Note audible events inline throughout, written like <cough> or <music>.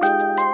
Bye.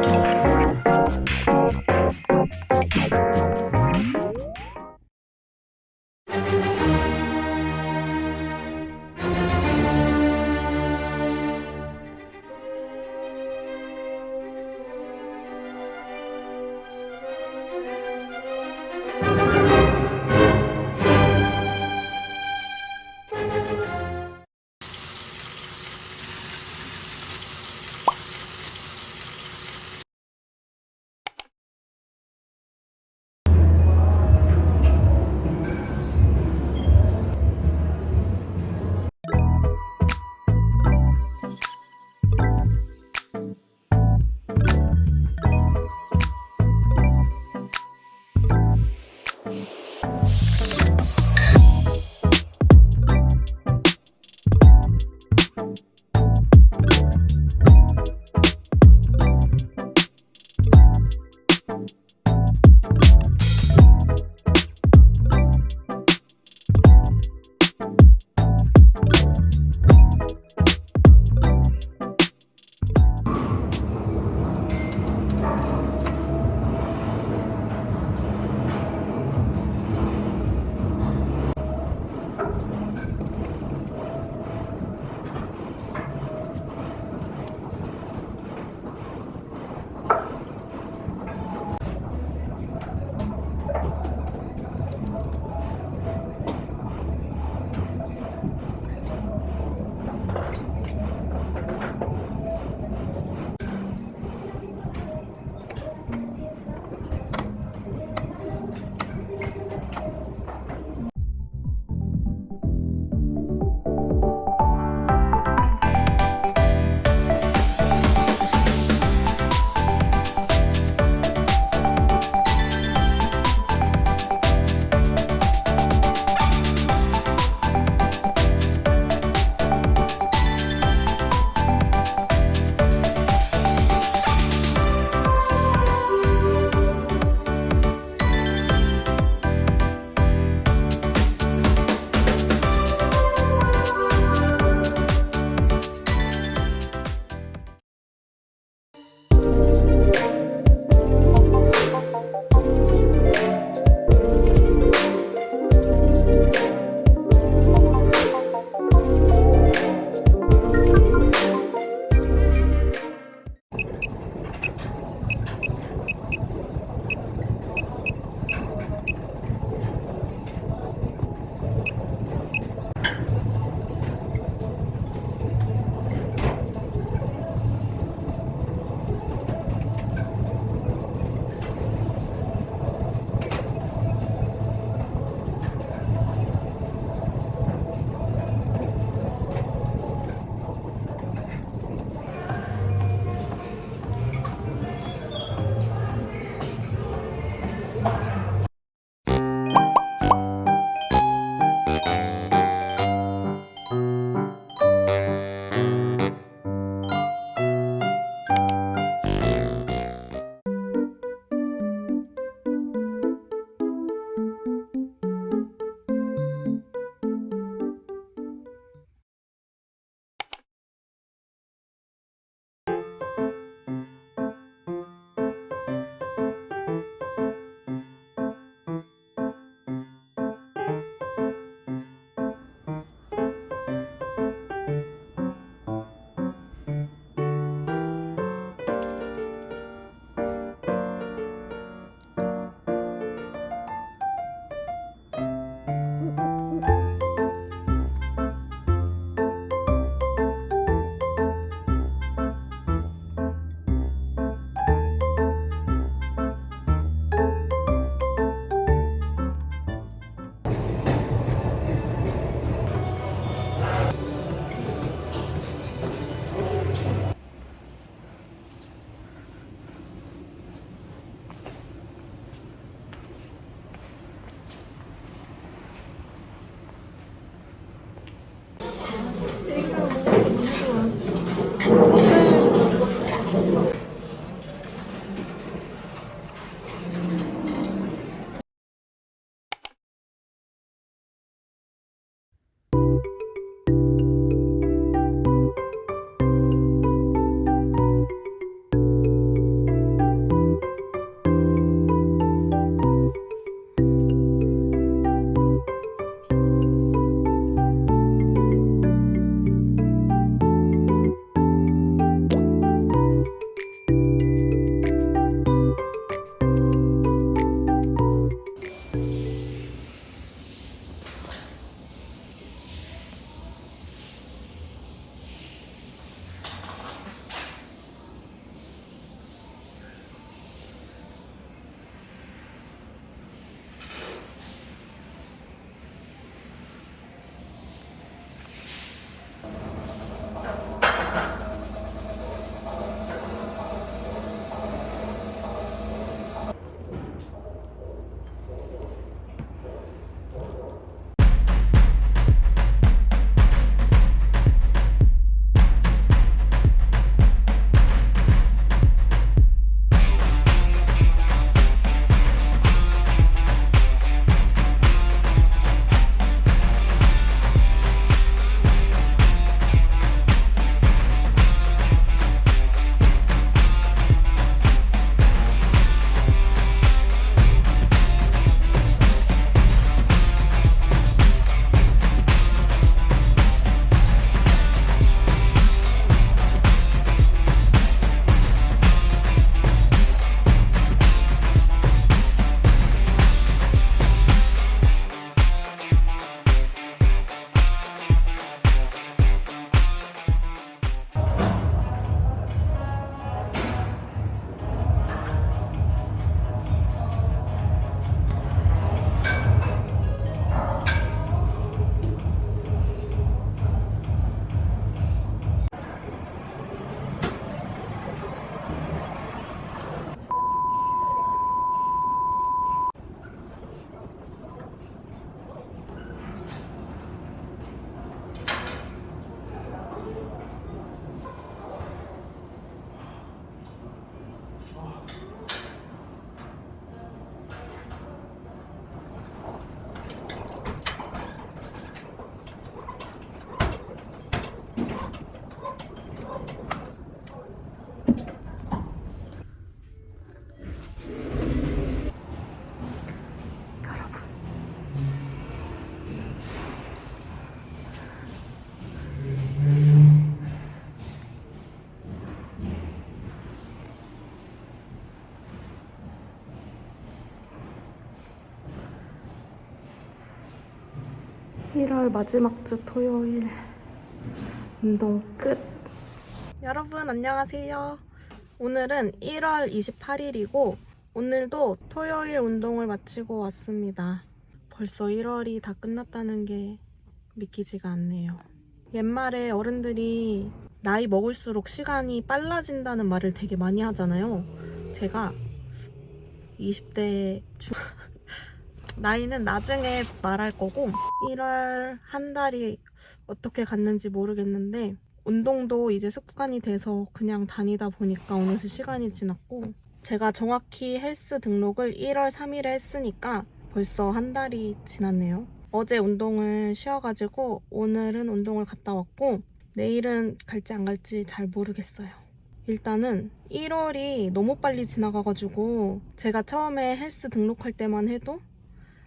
1월 마지막 주 토요일 운동 끝. 여러분 안녕하세요. 오늘은 1월 28일이고 오늘도 토요일 운동을 마치고 왔습니다. 벌써 1월이 다 끝났다는 게 믿기지가 않네요. 옛말에 어른들이 나이 먹을수록 시간이 빨라진다는 말을 되게 많이 하잖아요. 제가 20대 중 나이는 나중에 말할 거고 1월 한 달이 어떻게 갔는지 모르겠는데 운동도 이제 습관이 돼서 그냥 다니다 보니까 어느새 시간이 지났고 제가 정확히 헬스 등록을 1월 3일에 했으니까 벌써 한 달이 지났네요. 어제 운동을 쉬어가지고 오늘은 운동을 갔다 왔고 내일은 갈지 안 갈지 잘 모르겠어요. 일단은 1월이 너무 빨리 지나가가지고 제가 처음에 헬스 등록할 때만 해도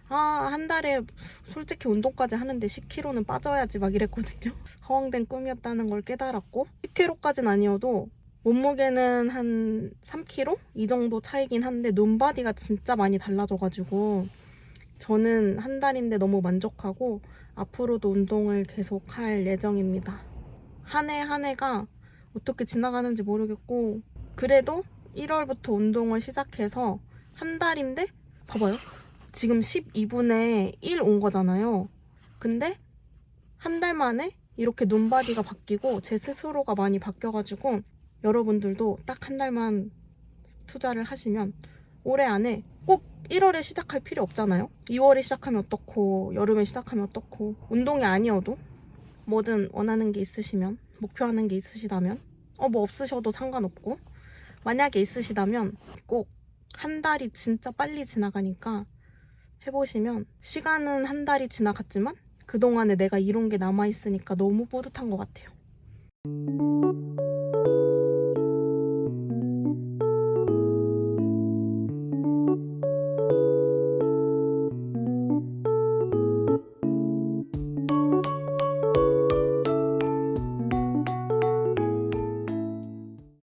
아, 한 달에 솔직히 운동까지 하는데 10kg는 빠져야지 막 이랬거든요. <laughs> 허황된 꿈이었다는 걸 깨달았고 10kg까지는 아니어도 몸무게는 한 3kg? 이 정도 차이긴 한데 눈바디가 진짜 많이 달라져가지고 저는 한 달인데 너무 만족하고 앞으로도 운동을 계속 할 예정입니다. 한 해 한 해가 어떻게 지나가는지 모르겠고 그래도 1월부터 운동을 시작해서 한 달인데 봐봐요. 지금 12분에 1 온 거잖아요. 근데 한 달 만에 이렇게 눈바디가 바뀌고 제 스스로가 많이 바뀌어가지고 여러분들도 딱 한 달만 투자를 하시면 올해 안에 꼭 1월에 시작할 필요 없잖아요. 2월에 시작하면 어떻고 여름에 시작하면 어떻고 운동이 아니어도 뭐든 원하는 게 있으시면 목표하는 게 있으시다면 어 뭐 없으셔도 상관없고 만약에 있으시다면 꼭 한 달이 진짜 빨리 지나가니까 해보시면 시간은 한 달이 지나갔지만 그동안에 내가 이룬 게 남아있으니까 너무 뿌듯한 것 같아요.